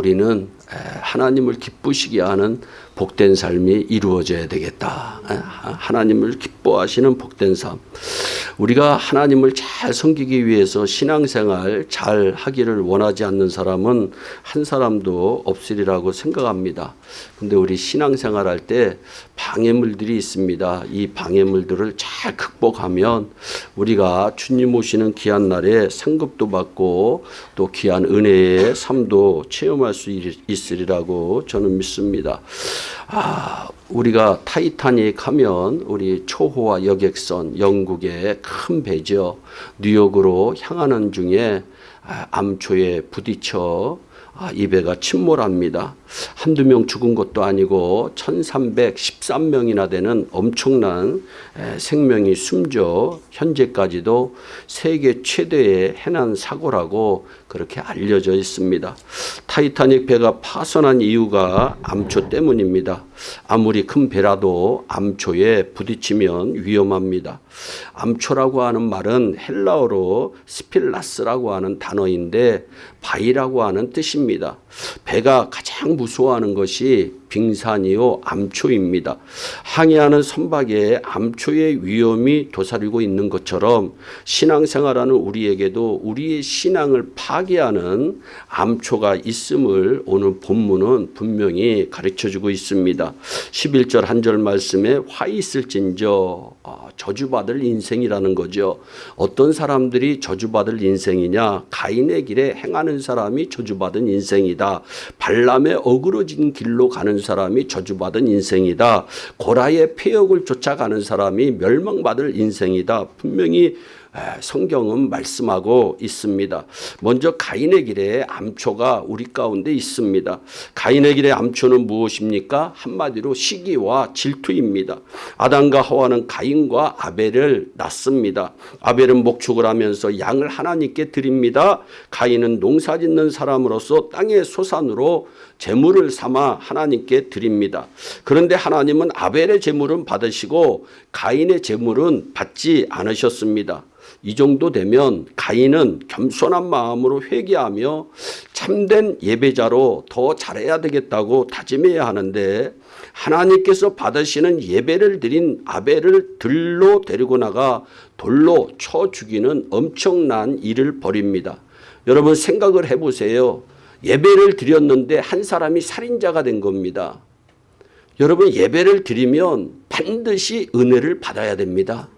우리는 하나님을 기쁘시게 하는 복된 삶이 이루어져야 되겠다. 하나님을 기뻐하시는 복된 삶. 우리가 하나님을 잘 섬기기 위해서 신앙생활 잘 하기를 원하지 않는 사람은 한 사람도 없으리라고 생각합니다. 근데 우리 신앙생활 할 때 방해물들이 있습니다. 이 방해물들을 잘 극복하면 우리가 주님 오시는 귀한 날에 상급도 받고 또 귀한 은혜의 삶도 체험할 수 있으리라고 저는 믿습니다. 아, 우리가 타이타닉 하면 우리 초호화 여객선 영국의 큰 배죠. 뉴욕으로 향하는 중에 아, 암초에 부딪혀 아, 이 배가 침몰합니다. 한두 명 죽은 것도 아니고 1313명이나 되는 엄청난 생명이 숨져 현재까지도 세계 최대의 해난 사고라고 그렇게 알려져 있습니다. 타이타닉 배가 파손한 이유가 암초 때문입니다. 아무리 큰 배라도 암초에 부딪히면 위험합니다. 암초라고 하는 말은 헬라어로 σπιλάς라고 하는 단어인데 바위라고 하는 뜻입니다. 배가 가장 무서워하는 것이 빙산이요 암초입니다. 항해하는 선박에 암초의 위험이 도사리고 있는 것처럼 신앙생활하는 우리에게도 우리의 신앙을 파괴하는 암초가 있음을 오늘 본문은 분명히 가르쳐주고 있습니다. 11절 한 절 말씀에 화 있을진저 아, 저주받을 인생이라는 거죠. 어떤 사람들이 저주받을 인생이냐 가인의 길에 행하는 사람이 저주받은 인생이다. 발람의 어그러진 길로 가는 사람이 저주받은 인생이다. 고라의 폐역을 쫓아가는 사람이 멸망받을 인생이다. 분명히 성경은 말씀하고 있습니다. 먼저 가인의 길에 암초가 우리 가운데 있습니다. 가인의 길에 암초는 무엇입니까? 한마디로 시기와 질투입니다. 아담과 하와는 가인과 아벨을 낳습니다. 아벨은 목축을 하면서 양을 하나님께 드립니다. 가인은 농사 짓는 사람으로서 땅의 소산으로 재물을 삼아 하나님께 드립니다. 그런데 하나님은 아벨의 재물은 받으시고 가인의 재물은 받지 않으셨습니다. 이 정도 되면 가인은 겸손한 마음으로 회개하며 참된 예배자로 더 잘해야 되겠다고 다짐해야 하는데 하나님께서 받으시는 예배를 드린 아벨을 들로 데리고 나가 돌로 쳐 죽이는 엄청난 일을 벌입니다. 여러분 생각을 해보세요. 예배를 드렸는데 한 사람이 살인자가 된 겁니다. 여러분 예배를 드리면 반드시 은혜를 받아야 됩니다.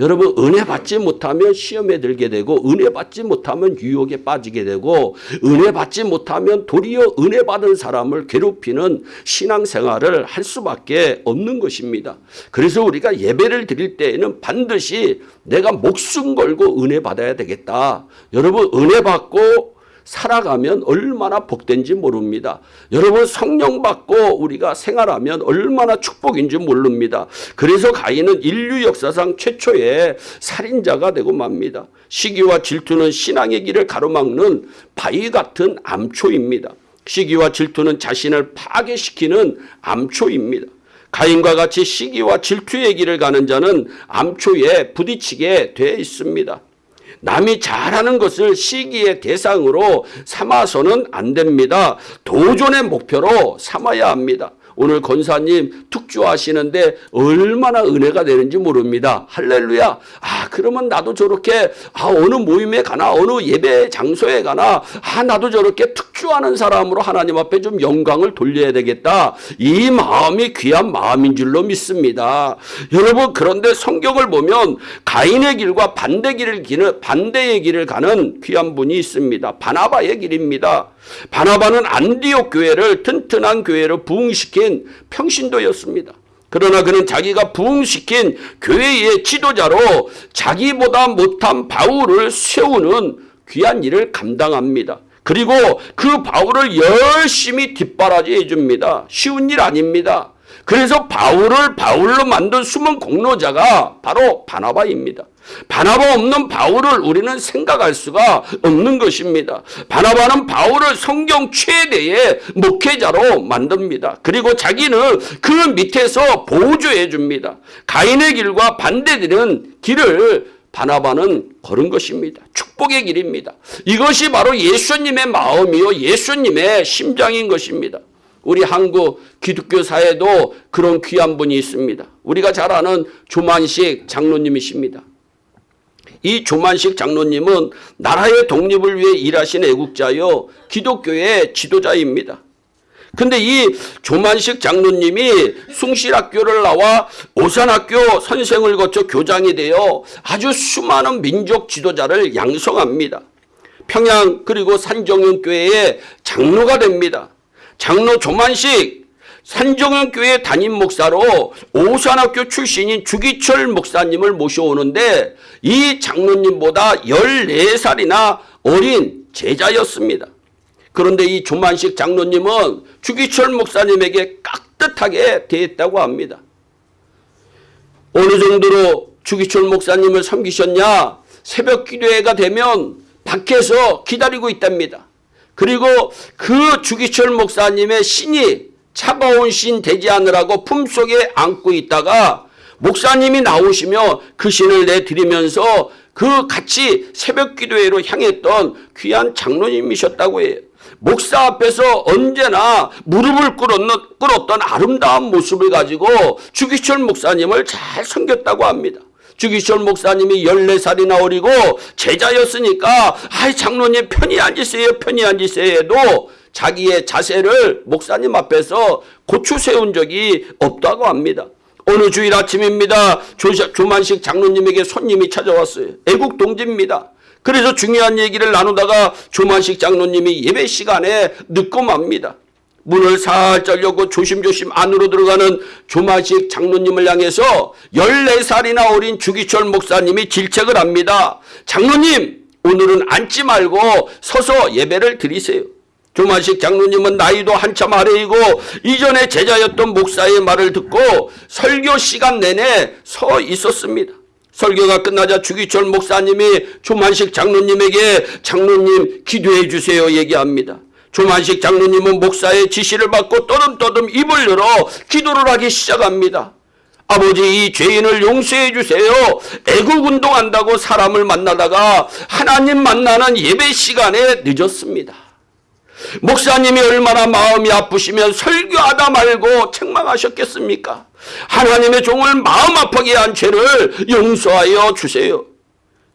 여러분 은혜 받지 못하면 시험에 들게 되고 은혜 받지 못하면 유혹에 빠지게 되고 은혜 받지 못하면 도리어 은혜 받은 사람을 괴롭히는 신앙생활을 할 수밖에 없는 것입니다. 그래서 우리가 예배를 드릴 때에는 반드시 내가 목숨 걸고 은혜 받아야 되겠다. 여러분 은혜 받고 살아가면 얼마나 복된지 모릅니다. 여러분 성령 받고 우리가 생활하면 얼마나 축복인지 모릅니다. 그래서 가인은 인류 역사상 최초의 살인자가 되고 맙니다. 시기와 질투는 신앙의 길을 가로막는 바위 같은 암초입니다. 시기와 질투는 자신을 파괴시키는 암초입니다. 가인과 같이 시기와 질투의 길을 가는 자는 암초에 부딪히게 되어 있습니다. 남이 잘하는 것을 시기의 대상으로 삼아서는 안 됩니다. 도전의 목표로 삼아야 합니다. 오늘 권사님 특주하시는데 얼마나 은혜가 되는지 모릅니다. 할렐루야. 아 그러면 나도 저렇게 아 어느 모임에 가나 어느 예배 장소에 가나 아 나도 저렇게 특주하는 사람으로 하나님 앞에 좀 영광을 돌려야 되겠다. 이 마음이 귀한 마음인 줄로 믿습니다. 여러분 그런데 성경을 보면 가인의 길과 반대 길을 기는 반대의 길을 가는 귀한 분이 있습니다. 바나바의 길입니다. 바나바는 안디옥 교회를 튼튼한 교회로 부흥시킨 평신도였습니다. 그러나 그는 자기가 부흥시킨 교회의 지도자로 자기보다 못한 바울을 세우는 귀한 일을 감당합니다. 그리고 그 바울을 열심히 뒷바라지 해 줍니다. 쉬운 일 아닙니다. 그래서 바울을 바울로 만든 숨은 공로자가 바로 바나바입니다. 바나바 없는 바울을 우리는 생각할 수가 없는 것입니다. 바나바는 바울을 성경 최대의 목회자로 만듭니다. 그리고 자기는 그 밑에서 보조해 줍니다. 가인의 길과 반대되는 길을 바나바는 걸은 것입니다. 축복의 길입니다. 이것이 바로 예수님의 마음이요 예수님의 심장인 것입니다. 우리 한국 기독교 사회도 그런 귀한 분이 있습니다. 우리가 잘 아는 조만식 장로님이십니다. 이 조만식 장로님은 나라의 독립을 위해 일하신 애국자요 기독교의 지도자입니다. 근데 이 조만식 장로님이 숭실학교를 나와 오산학교 선생을 거쳐 교장이 되어 아주 수많은 민족 지도자를 양성합니다. 평양 그리고 산정연교회의 장로가 됩니다. 장로 조만식 산정연교회 담임 목사로 오산학교 출신인 주기철 목사님을 모셔오는데 이 장로님보다 14살이나 어린 제자였습니다. 그런데 이 조만식 장로님은 주기철 목사님에게 깍듯하게 대했다고 합니다. 어느 정도로 주기철 목사님을 섬기셨냐? 새벽 기도회가 되면 밖에서 기다리고 있답니다. 그리고 그 주기철 목사님의 신이 차가운 신 되지 않으라고 품속에 안고 있다가 목사님이 나오시며 그 신을 내드리면서 그 같이 새벽 기도회로 향했던 귀한 장로님이셨다고 해요. 목사 앞에서 언제나 무릎을 꿇었던 아름다운 모습을 가지고 주기철 목사님을 잘 섬겼다고 합니다. 주기철 목사님이 14살이나 어리고 제자였으니까 아이 장로님 편히 앉으세요 편히 앉으세요 해도 자기의 자세를 목사님 앞에서 고추 세운 적이 없다고 합니다. 어느 주일 아침입니다. 조만식 장로님에게 손님이 찾아왔어요. 애국 동지입니다. 그래서 중요한 얘기를 나누다가 조만식 장로님이 예배 시간에 늦고 맙니다. 문을 살짝 열고 조심조심 안으로 들어가는 조만식 장로님을 향해서 14살이나 어린 주기철 목사님이 질책을 합니다. 장로님 오늘은 앉지 말고 서서 예배를 드리세요. 조만식 장로님은 나이도 한참 아래이고 이전에 제자였던 목사의 말을 듣고 설교 시간 내내 서 있었습니다. 설교가 끝나자 주기철 목사님이 조만식 장로님에게 장로님 기도해 주세요 얘기합니다. 조만식 장로님은 목사의 지시를 받고 떠듬떠듬 입을 열어 기도를 하기 시작합니다. 아버지 이 죄인을 용서해 주세요. 애국운동한다고 사람을 만나다가 하나님 만나는 예배 시간에 늦었습니다. 목사님이 얼마나 마음이 아프시면 설교하다 말고 책망하셨겠습니까? 하나님의 종을 마음 아프게 한 죄를 용서하여 주세요.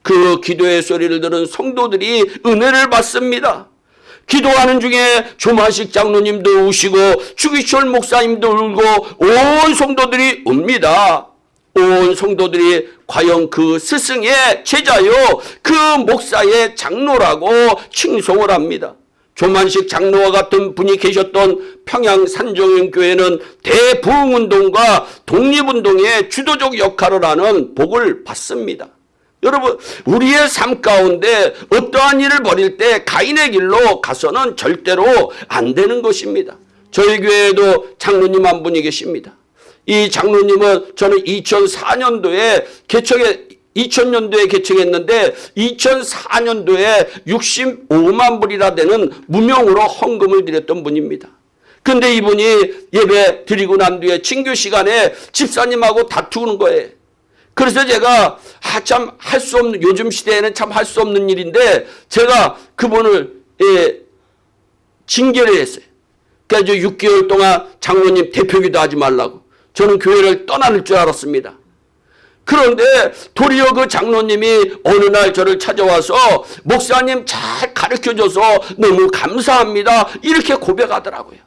그 기도의 소리를 들은 성도들이 은혜를 받습니다. 기도하는 중에 조만식 장로님도 우시고 주기철 목사님도 울고 온 성도들이 웁니다. 온 성도들이 과연 그 스승의 제자요 그 목사의 장로라고 칭송을 합니다. 조만식 장로와 같은 분이 계셨던 평양 산정연교회는 대부흥운동과 독립운동의 주도적 역할을 하는 복을 받습니다. 여러분 우리의 삶 가운데 어떠한 일을 벌일 때 가인의 길로 가서는 절대로 안 되는 것입니다. 저희 교회에도 장로님 한 분이 계십니다. 이 장로님은 저는 2004년도에 개척에 2000년도에 개척했는데 2004년도에 65만 불이나 되는 무명으로 헌금을 드렸던 분입니다. 근데 이분이 예배 드리고 난 뒤에 친교 시간에 집사님하고 다투는 거예요. 그래서 제가 아, 참 할 수 없는 요즘 시대에는 참 할 수 없는 일인데 제가 그분을 예, 징계를 했어요. 그래서 6개월 동안 장로님 대표기도 하지 말라고. 저는 교회를 떠나는 줄 알았습니다. 그런데 도리어 그 장로님이 어느 날 저를 찾아와서 목사님 잘 가르쳐줘서 너무 감사합니다. 이렇게 고백하더라고요.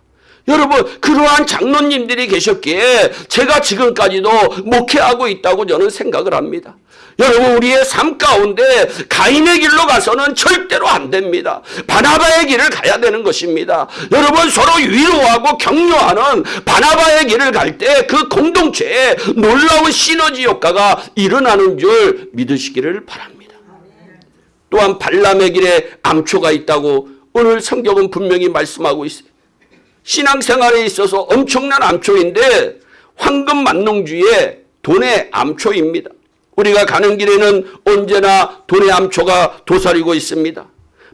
여러분 그러한 장로님들이 계셨기에 제가 지금까지도 목회하고 있다고 저는 생각을 합니다. 여러분 우리의 삶 가운데 가인의 길로 가서는 절대로 안 됩니다. 바나바의 길을 가야 되는 것입니다. 여러분 서로 위로하고 격려하는 바나바의 길을 갈 때 그 공동체에 놀라운 시너지 효과가 일어나는 줄 믿으시기를 바랍니다. 또한 발람의 길에 암초가 있다고 오늘 성경은 분명히 말씀하고 있어요. 신앙생활에 있어서 엄청난 암초인데 황금 만능주의 돈의 암초입니다. 우리가 가는 길에는 언제나 돈의 암초가 도사리고 있습니다.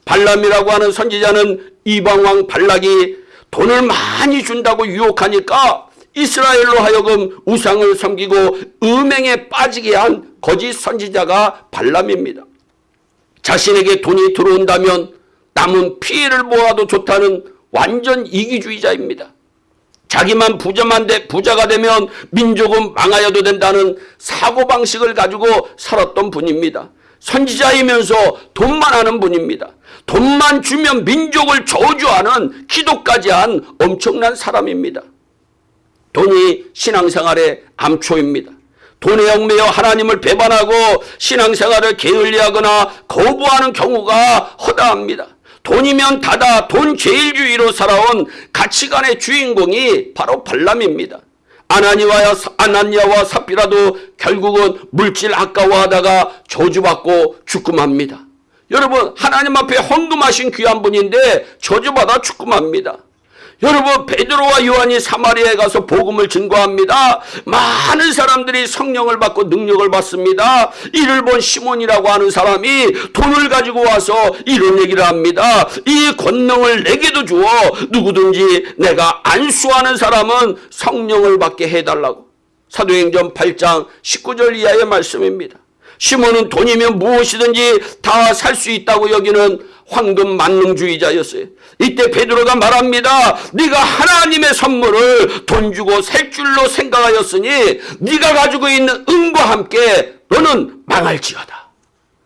발람이라고 하는 선지자는 이방왕 발락이 돈을 많이 준다고 유혹하니까 이스라엘로 하여금 우상을 섬기고 음행에 빠지게 한 거짓 선지자가 발람입니다. 자신에게 돈이 들어온다면 남은 피해를 모아도 좋다는 완전 이기주의자입니다. 자기만 부자만 돼 부자가 되면 민족은 망하여도 된다는 사고방식을 가지고 살았던 분입니다. 선지자이면서 돈만 하는 분입니다. 돈만 주면 민족을 저주하는 기도까지 한 엄청난 사람입니다. 돈이 신앙생활의 암초입니다. 돈에 얽매여 하나님을 배반하고 신앙생활을 게을리하거나 거부하는 경우가 허다합니다. 돈이면 다다 돈 제일주의로 살아온 가치관의 주인공이 바로 발람입니다. 아나니와 아나니아와 삽비라도 결국은 물질 아까워하다가 저주받고 죽음합니다. 여러분 하나님 앞에 헌금하신 귀한 분인데 저주받아 죽음합니다. 여러분 베드로와 요한이 사마리아에 가서 복음을 증거합니다. 많은 사람들이 성령을 받고 능력을 받습니다. 이를 본 시몬이라고 하는 사람이 돈을 가지고 와서 이런 얘기를 합니다. 이 권능을 내게도 주어 누구든지 내가 안수하는 사람은 성령을 받게 해달라고. 사도행전 8장 19절 이하의 말씀입니다. 시몬은 돈이면 무엇이든지 다 살 수 있다고 여기는 황금 만능주의자였어요. 이때 베드로가 말합니다. 네가 하나님의 선물을 돈 주고 살 줄로 생각하였으니 네가 가지고 있는 은과 함께 너는 망할지어다.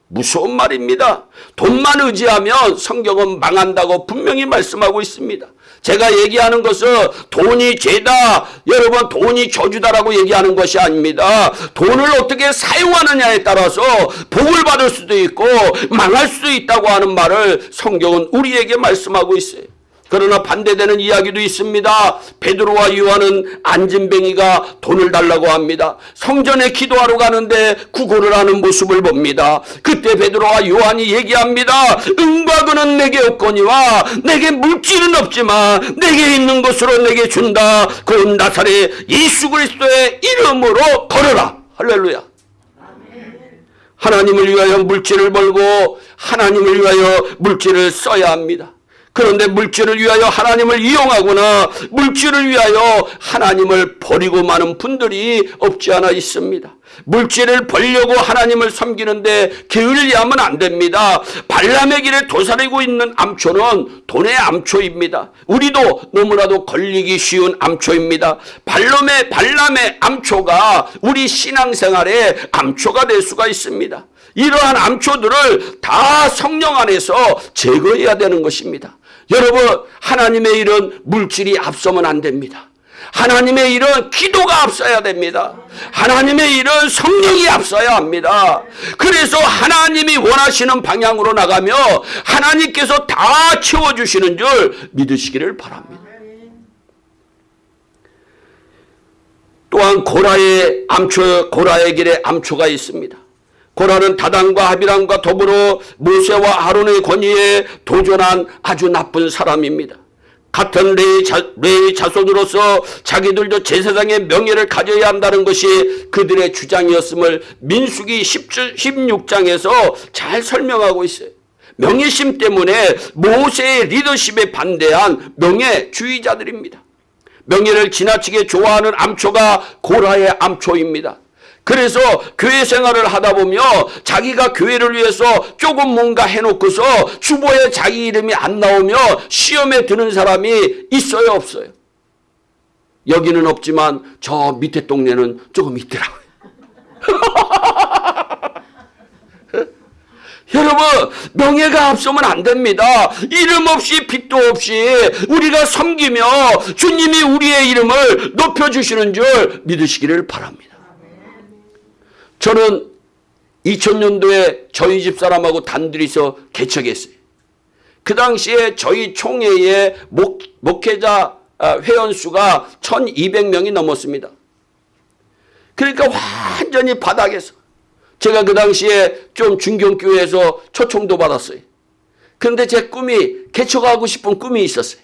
무서운 말입니다. 돈만 의지하면 성경은 망한다고 분명히 말씀하고 있습니다. 제가 얘기하는 것은 돈이 죄다, 여러분 돈이 저주다라고 얘기하는 것이 아닙니다. 돈을 어떻게 사용하느냐에 따라서 복을 받을 수도 있고 망할 수도 있다고 하는 말을 성경은 우리에게 말씀하고 있어요. 그러나 반대되는 이야기도 있습니다. 베드로와 요한은 안진뱅이가 돈을 달라고 합니다. 성전에 기도하러 가는데 구걸을 하는 모습을 봅니다. 그때 베드로와 요한이 얘기합니다. 은과 금은 내게 없거니와 내게 물질은 없지만 내게 있는 것으로 내게 준다. 그건 나사렛 예수 그리스도의 이름으로 걸어라. 할렐루야. 하나님을 위하여 물질을 벌고 하나님을 위하여 물질을 써야 합니다. 그런데 물질을 위하여 하나님을 이용하거나 물질을 위하여 하나님을 버리고 마는 분들이 없지 않아 있습니다. 물질을 벌려고 하나님을 섬기는데 게을리하면 안 됩니다. 발람의 길에 도사리고 있는 암초는 돈의 암초입니다. 우리도 너무나도 걸리기 쉬운 암초입니다. 발람의 발람의 암초가 우리 신앙생활의 암초가 될 수가 있습니다. 이러한 암초들을 다 성령 안에서 제거해야 되는 것입니다. 여러분 하나님의 일은 물질이 앞서면 안 됩니다. 하나님의 일은 기도가 앞서야 됩니다. 하나님의 일은 성령이 앞서야 합니다. 그래서 하나님이 원하시는 방향으로 나가며 하나님께서 다 채워주시는 줄 믿으시기를 바랍니다. 또한 고라의 암초, 고라의 길에 암초가 있습니다. 고라는 다단과 아비람과 더불어 모세와 아론의 권위에 도전한 아주 나쁜 사람입니다. 같은 레의, 자, 레의 자손으로서 자기들도 제사장의 명예를 가져야 한다는 것이 그들의 주장이었음을 민수기 16장에서 잘 설명하고 있어요. 명예심 때문에 모세의 리더십에 반대한 명예주의자들입니다. 명예를 지나치게 좋아하는 암초가 고라의 암초입니다. 그래서 교회 생활을 하다 보면 자기가 교회를 위해서 조금 뭔가 해놓고서 주보에 자기 이름이 안 나오면 시험에 드는 사람이 있어요 없어요? 여기는 없지만 저 밑에 동네는 조금 있더라고요. 여러분 명예가 앞서면 안 됩니다. 이름 없이 빛도 없이 우리가 섬기며 주님이 우리의 이름을 높여주시는 줄 믿으시기를 바랍니다. 저는 2000년도에 저희 집 사람하고 단둘이서 개척했어요. 그 당시에 저희 총회의 목, 목회자 아, 회원수가 1200명이 넘었습니다. 그러니까 완전히 바닥에서 제가 그 당시에 좀 중경교회에서 초청도 받았어요. 그런데 제 꿈이 개척하고 싶은 꿈이 있었어요.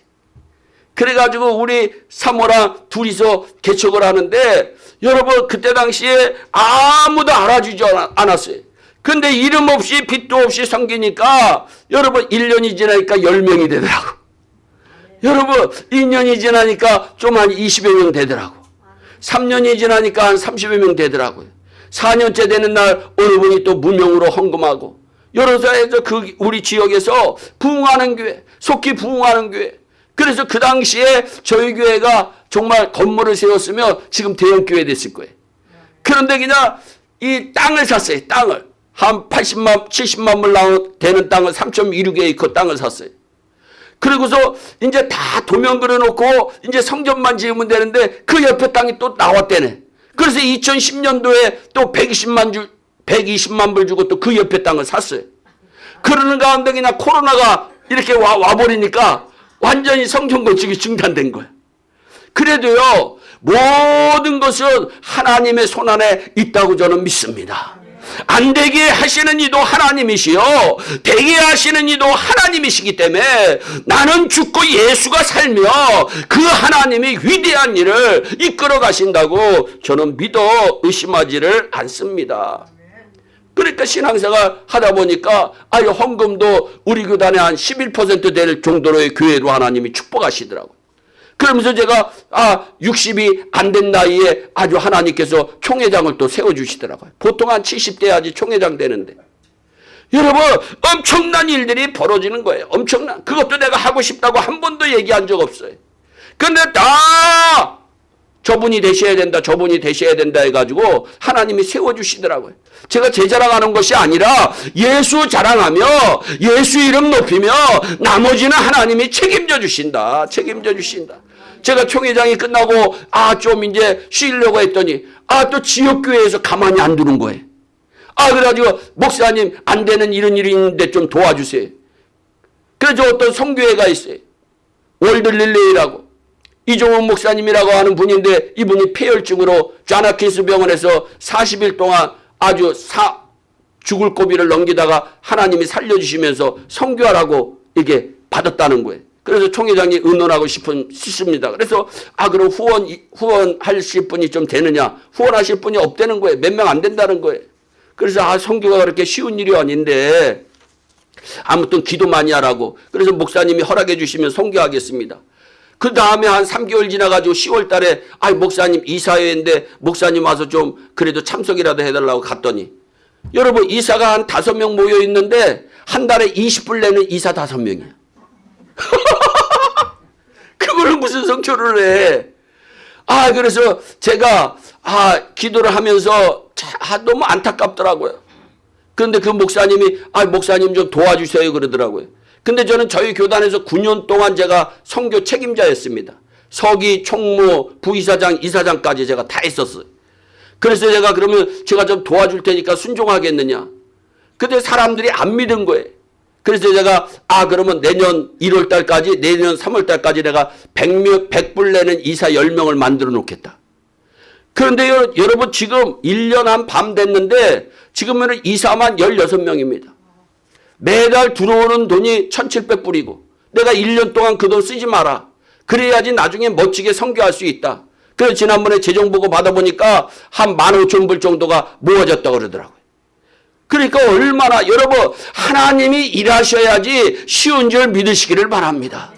그래가지고 우리 사모랑 둘이서 개척을 하는데 여러분 그때 당시에 아무도 알아주지 않았어요. 근데 이름 없이 빛도 없이 섬기니까 여러분 1년이 지나니까 10명이 되더라고. 여러분 2년이 지나니까 좀 한 20여 명 되더라고. 3년이 지나니까 한 30여 명 되더라고요. 4년째 되는 날 어느 분이 또 무명으로 헌금하고 여러사에서 그 우리 지역에서 부흥하는 교회, 속히 부흥하는 교회. 그래서 그 당시에 저희 교회가 정말 건물을 세웠으면 지금 대형 교회 됐을 거예요. 그런데 그냥 이 땅을 샀어요. 땅을. 한 80만, 70만 불 되는 땅을 3.16에이커 땅을 샀어요. 그리고서 이제 다 도면 그려놓고 이제 성전만 지으면 되는데 그 옆에 땅이 또 나왔대네. 그래서 2010년도에 또 120만 주, 120만 불 주고 또 그 옆에 땅을 샀어요. 그러는 가운데 그냥 코로나가 이렇게 와, 와버리니까 완전히 성전 건축이 중단된 거야. 그래도요, 모든 것은 하나님의 손안에 있다고 저는 믿습니다. 안 되게 하시는 이도 하나님이시요. 되게 하시는 이도 하나님이시기 때문에 나는 죽고 예수가 살며 그 하나님이 위대한 일을 이끌어 가신다고 저는 믿어 의심하지를 않습니다. 그러니까 신앙생활 하다 보니까 아유 헌금도 우리 교단에 한 11%될 정도로의 교회로 하나님이 축복하시더라고요. 그러면서 제가 아 60이 안 된 나이에 아주 하나님께서 총회장을 또 세워주시더라고요. 보통 한 70대 야지 총회장 되는데. 여러분 엄청난 일들이 벌어지는 거예요. 엄청난. 그것도 내가 하고 싶다고 한 번도 얘기한 적 없어요. 근데 다 저분이 되셔야 된다, 저분이 되셔야 된다 해가지고 하나님이 세워주시더라고요. 제가 제 자랑하는 것이 아니라 예수 자랑하며 예수 이름 높이며 나머지는 하나님이 책임져 주신다. 책임져 주신다. 제가 총회장이 끝나고 아 좀 이제 쉬려고 했더니 아 또 지역교회에서 가만히 안 두는 거예요. 아 그래가지고 목사님 안 되는 이런 일이 있는데 좀 도와주세요. 그래서 어떤 성교회가 있어요. 월드릴레이라고. 이종훈 목사님이라고 하는 분인데 이분이 폐혈증으로 자나키스 병원에서 40일 동안 아주 사, 죽을 고비를 넘기다가 하나님이 살려주시면서 성교하라고 이게 받았다는 거예요. 그래서 총회장이 의논하고 싶은 싶습니다. 그래서 아 그럼 후원 후원하실 분이 좀 되느냐? 후원하실 분이 없다는 거예요. 몇 명 안 된다는 거예요. 그래서 아 성교가 그렇게 쉬운 일이 아닌데 아무튼 기도 많이 하라고. 그래서 목사님이 허락해 주시면 성교하겠습니다. 그 다음에 한 3개월 지나가지고 10월 달에 아 목사님 이사회인데 목사님 와서 좀 그래도 참석이라도 해달라고 갔더니 여러분 이사가 한 다섯 명 모여 있는데 한 달에 20불 내는 이사 다섯 명이야. 그거를 무슨 성교를 해. 아 그래서 제가 아 기도를 하면서 참, 아, 너무 안타깝더라고요. 그런데 그 목사님이 아 목사님 좀 도와주세요 그러더라고요. 근데 저는 저희 교단에서 9년 동안 제가 선교 책임자였습니다. 서기, 총무, 부이사장, 이사장까지 제가 다 했었어요. 그래서 제가 그러면 제가 좀 도와줄 테니까 순종하겠느냐. 근데 사람들이 안 믿은 거예요. 그래서 제가 아 그러면 내년 1월 달까지 내년 3월 달까지 내가 100명 100불 내는 이사 10명을 만들어 놓겠다. 그런데 요, 여러분 지금 1년 한 밤 됐는데 지금은 이사만 16명입니다. 매달 들어오는 돈이 1,700불이고 내가 1년 동안 그 돈 쓰지 마라. 그래야지 나중에 멋지게 선교할 수 있다. 그래서 지난번에 재정보고 받아보니까 한 15,000불 정도가 모아졌다고 그러더라고요. 그러니까 얼마나 여러분 하나님이 일하셔야지 쉬운 줄 믿으시기를 바랍니다.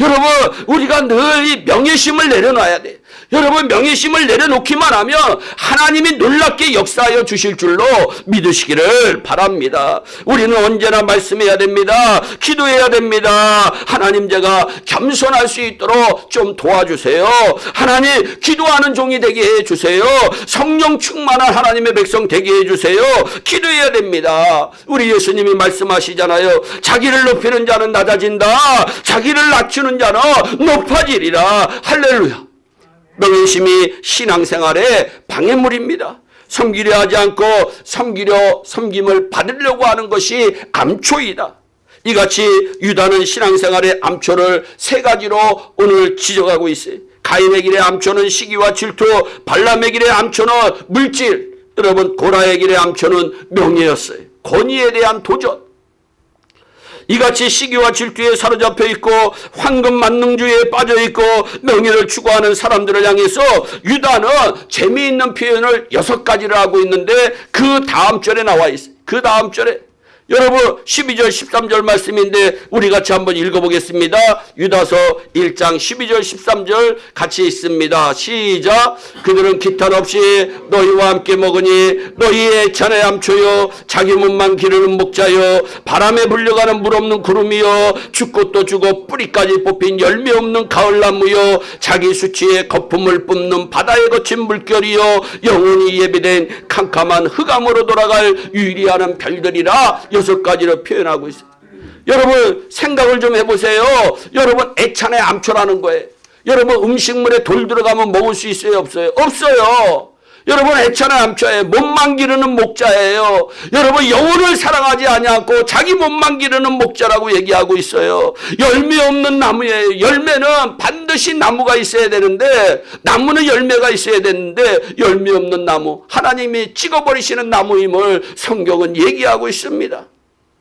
여러분 우리가 늘 이 명예심을 내려놔야 돼. 여러분 명예심을 내려놓기만 하면 하나님이 놀랍게 역사하여 주실 줄로 믿으시기를 바랍니다. 우리는 언제나 말씀해야 됩니다. 기도해야 됩니다. 하나님 제가 겸손할 수 있도록 좀 도와주세요. 하나님 기도하는 종이 되게 해주세요. 성령 충만한 하나님의 백성 되게 해주세요. 기도해야 됩니다. 우리 예수님이 말씀하시잖아요. 자기를 높이는 자는 낮아진다. 자기를 낮추는 자는 높아지리라. 할렐루야. 명예심이 신앙생활의 방해물입니다. 섬기려 하지 않고 섬기려 섬김을 받으려고 하는 것이 암초이다. 이같이 유다는 신앙생활의 암초를 세 가지로 오늘 지적하고 있어요. 가인의 길의 암초는 시기와 질투, 발람의 길의 암초는 물질, 여러분 고라의 길의 암초는 명예였어요. 권위에 대한 도전. 이같이 시기와 질투에 사로잡혀 있고 황금 만능주의에 빠져 있고 명예를 추구하는 사람들을 향해서 유다는 재미있는 표현을 여섯 가지를 하고 있는데 그 다음 절에 나와 있어요. 그 다음 절에 여러분 12절 13절 말씀인데 우리 같이 한번 읽어보겠습니다. 유다서 1장 12절 13절 같이 있습니다. 시작 그들은 기탄 없이 너희와 함께 먹으니 너희의 찬에 암초여 자기 몸만 기르는 목자여 바람에 불려가는 물 없는 구름이여 죽고 또 죽어 뿌리까지 뽑힌 열매 없는 가을나무여 자기 수치에 거품을 뿜는 바다에 거친 물결이여 영원히 예비된 캄캄한 흑암으로 돌아갈 유리하는 별들이라 여섯 가지로 표현하고 있어요. 여러분 생각을 좀 해보세요. 여러분 애찬의 암초라는 거예요. 여러분 음식물에 돌 들어가면 먹을 수 있어요? 없어요? 없어요. 여러분 애찬의 암초에 몸만 기르는 목자예요. 여러분 영혼을 사랑하지 아니하고 자기 몸만 기르는 목자라고 얘기하고 있어요. 열매 없는 나무예요. 열매는 반드시 나무가 있어야 되는데 나무는 열매가 있어야 되는데 열매 없는 나무 하나님이 찍어버리시는 나무임을 성경은 얘기하고 있습니다.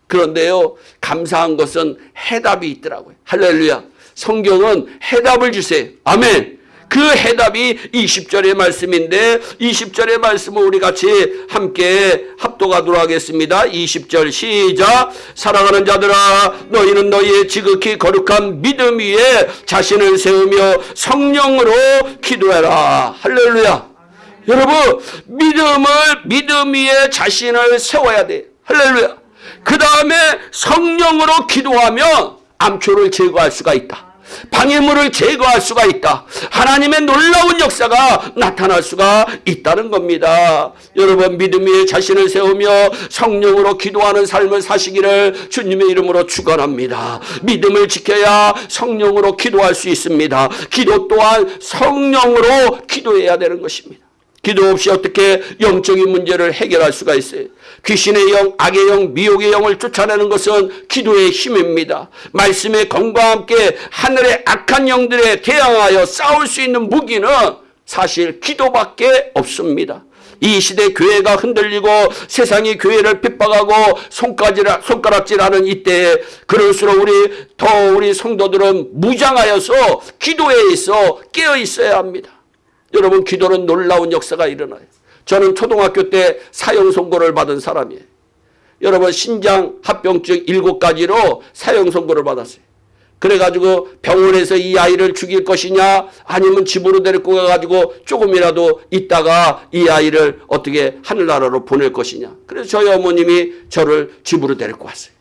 그런데요 감사한 것은 해답이 있더라고요. 할렐루야. 성경은 해답을 주세요. 아멘. 그 해답이 20절의 말씀인데 20절의 말씀을 우리 같이 함께 합독하도록 하겠습니다. 20절 시작 사랑하는 자들아 너희는 너희의 지극히 거룩한 믿음 위에 자신을 세우며 성령으로 기도해라. 할렐루야. 여러분 믿음을 믿음 위에 자신을 세워야 돼. 할렐루야. 그 다음에 성령으로 기도하면 암초를 제거할 수가 있다. 방해물을 제거할 수가 있다. 하나님의 놀라운 역사가 나타날 수가 있다는 겁니다. 여러분 믿음 위에 자신을 세우며 성령으로 기도하는 삶을 사시기를 주님의 이름으로 축원합니다. 믿음을 지켜야 성령으로 기도할 수 있습니다. 기도 또한 성령으로 기도해야 되는 것입니다. 기도 없이 어떻게 영적인 문제를 해결할 수가 있어요? 귀신의 영, 악의 영, 미혹의 영을 쫓아내는 것은 기도의 힘입니다. 말씀의 검과 함께 하늘의 악한 영들에 대항하여 싸울 수 있는 무기는 사실 기도밖에 없습니다. 이 시대 교회가 흔들리고 세상이 교회를 핍박하고 손가락질하는 이때에 그럴수록 우리 더 우리 성도들은 무장하여서 기도에 있어 깨어 있어야 합니다. 여러분 기도는 놀라운 역사가 일어나요. 저는 초등학교 때 사형 선고를 받은 사람이에요. 여러분 신장 합병증 일곱 가지로 사형 선고를 받았어요. 그래가지고 병원에서 이 아이를 죽일 것이냐 아니면 집으로 데리고 가가지고 조금이라도 있다가 이 아이를 어떻게 하늘나라로 보낼 것이냐. 그래서 저희 어머님이 저를 집으로 데리고 왔어요.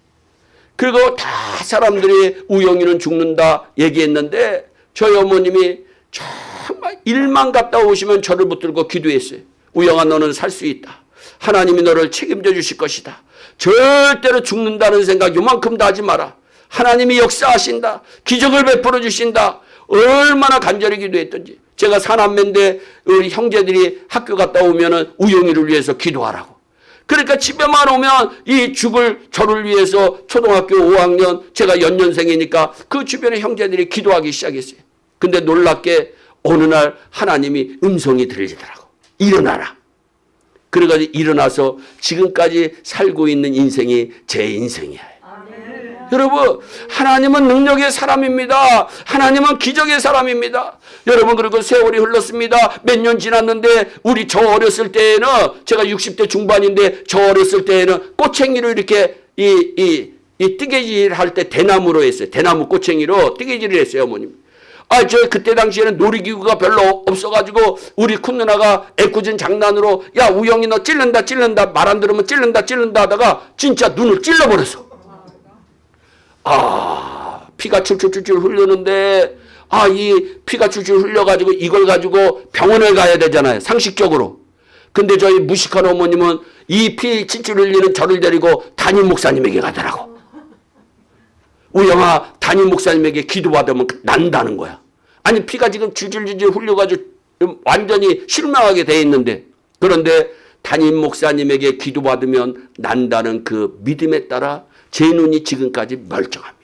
그리고 다 사람들이 우영이는 죽는다 얘기했는데 저희 어머님이 정말 일만 갔다 오시면 저를 붙들고 기도했어요. 우영아 너는 살 수 있다. 하나님이 너를 책임져 주실 것이다. 절대로 죽는다는 생각 요만큼도 하지 마라. 하나님이 역사하신다. 기적을 베풀어 주신다. 얼마나 간절히 기도했던지. 제가 사남매인데 우리 형제들이 학교 갔다 오면 은 우영이를 위해서 기도하라고. 그러니까 집에만 오면 이 죽을 저를 위해서 초등학교 5학년 제가 연년생이니까 그 주변에 형제들이 기도하기 시작했어요. 근데 놀랍게 어느 날 하나님이 음성이 들리더라고. 일어나라. 그래가지고 일어나서 지금까지 살고 있는 인생이 제 인생이에요. 여러분 하나님은 능력의 사람입니다. 하나님은 기적의 사람입니다. 여러분 그리고 세월이 흘렀습니다. 몇 년 지났는데 우리 저 어렸을 때에는 제가 60대 중반인데 저 어렸을 때에는 꼬챙이로 이렇게 이, 이, 이 뜨개질 할 때 대나무로 했어요. 대나무 꼬챙이로 뜨개질을 했어요 어머님. 아, 저 그때 당시에는 놀이기구가 별로 없어가지고 우리 큰 누나가 애꿎은 장난으로 야 우영이 너 찔른다 찔른다 말 안 들으면 찔른다 찔른다 하다가 진짜 눈을 찔러버렸어. 아 피가 출출출출 흘르는데 아 이 피가 출출 흘려가지고 이걸 가지고 병원에 가야 되잖아요 상식적으로. 근데 저희 무식한 어머님은 이피 진출 흘리는 저를 데리고 담임 목사님에게 가더라고. 우영아 담임 목사님에게 기도받으면 난다는 거야. 아니 피가 지금 줄줄줄줄 흘려가지고 완전히 실망하게 돼 있는데 그런데 담임 목사님에게 기도받으면 난다는 그 믿음에 따라 제 눈이 지금까지 멀쩡합니다.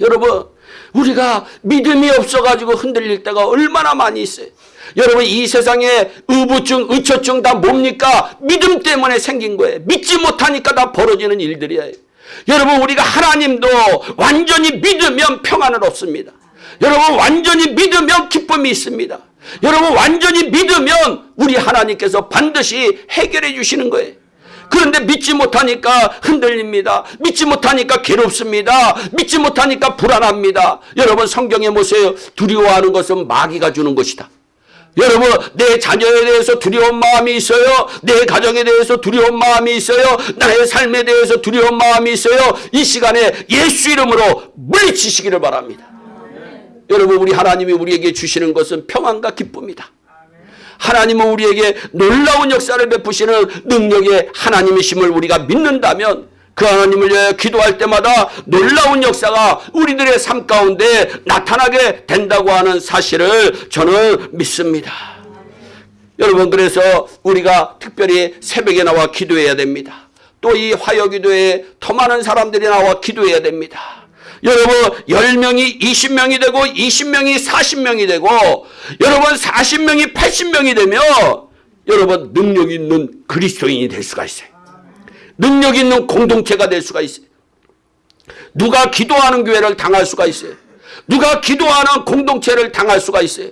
여러분 우리가 믿음이 없어가지고 흔들릴 때가 얼마나 많이 있어요. 여러분 이 세상에 의부증, 의처증 다 뭡니까? 믿음 때문에 생긴 거예요. 믿지 못하니까 다 벌어지는 일들이에요. 여러분 우리가 하나님도 완전히 믿으면 평안을 얻습니다. 여러분 완전히 믿으면 기쁨이 있습니다. 여러분 완전히 믿으면 우리 하나님께서 반드시 해결해 주시는 거예요. 그런데 믿지 못하니까 흔들립니다. 믿지 못하니까 괴롭습니다. 믿지 못하니까 불안합니다. 여러분 성경에 보세요. 두려워하는 것은 마귀가 주는 것이다. 여러분 내 자녀에 대해서 두려운 마음이 있어요. 내 가정에 대해서 두려운 마음이 있어요. 나의 삶에 대해서 두려운 마음이 있어요. 이 시간에 예수 이름으로 물리치시기를 바랍니다. 여러분 우리 하나님이 우리에게 주시는 것은 평안과 기쁨이다. 하나님은 우리에게 놀라운 역사를 베푸시는 능력의 하나님이심을 우리가 믿는다면 그 하나님을 위해 기도할 때마다 놀라운 역사가 우리들의 삶 가운데 나타나게 된다고 하는 사실을 저는 믿습니다. 여러분 그래서 우리가 특별히 새벽에 나와 기도해야 됩니다. 또 이 화요기도에 더 많은 사람들이 나와 기도해야 됩니다. 여러분 10명이 20명이 되고 20명이 40명이 되고 여러분 40명이 80명이 되면 여러분 능력 있는 그리스도인이 될 수가 있어요. 능력 있는 공동체가 될 수가 있어요. 누가 기도하는 교회를 당할 수가 있어요. 누가 기도하는 공동체를 당할 수가 있어요.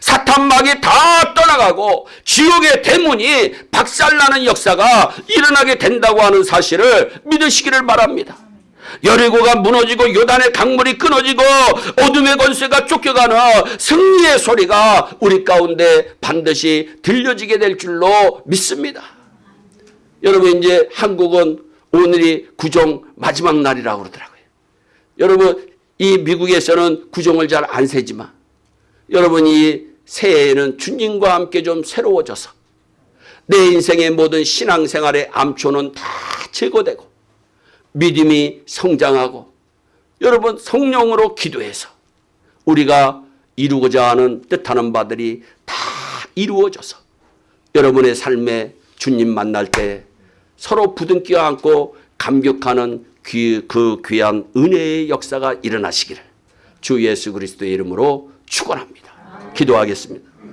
사탄막이 다 떠나가고 지옥의 대문이 박살나는 역사가 일어나게 된다고 하는 사실을 믿으시기를 바랍니다. 여리고가 무너지고 요단의 강물이 끊어지고 어둠의 권세가 쫓겨가는 승리의 소리가 우리 가운데 반드시 들려지게 될 줄로 믿습니다. 여러분 이제 한국은 오늘이 구정 마지막 날이라고 그러더라고요. 여러분 이 미국에서는 구정을 잘 안 세지만 여러분 이 새해에는 주님과 함께 좀 새로워져서 내 인생의 모든 신앙생활의 암초는 다 제거되고 믿음이 성장하고 여러분 성령으로 기도해서 우리가 이루고자 하는 뜻하는 바들이 다 이루어져서 여러분의 삶에 주님 만날 때 서로 부둥켜 안고 감격하는 귀, 그 귀한 은혜의 역사가 일어나시기를 주 예수 그리스도의 이름으로 축원합니다. 기도하겠습니다.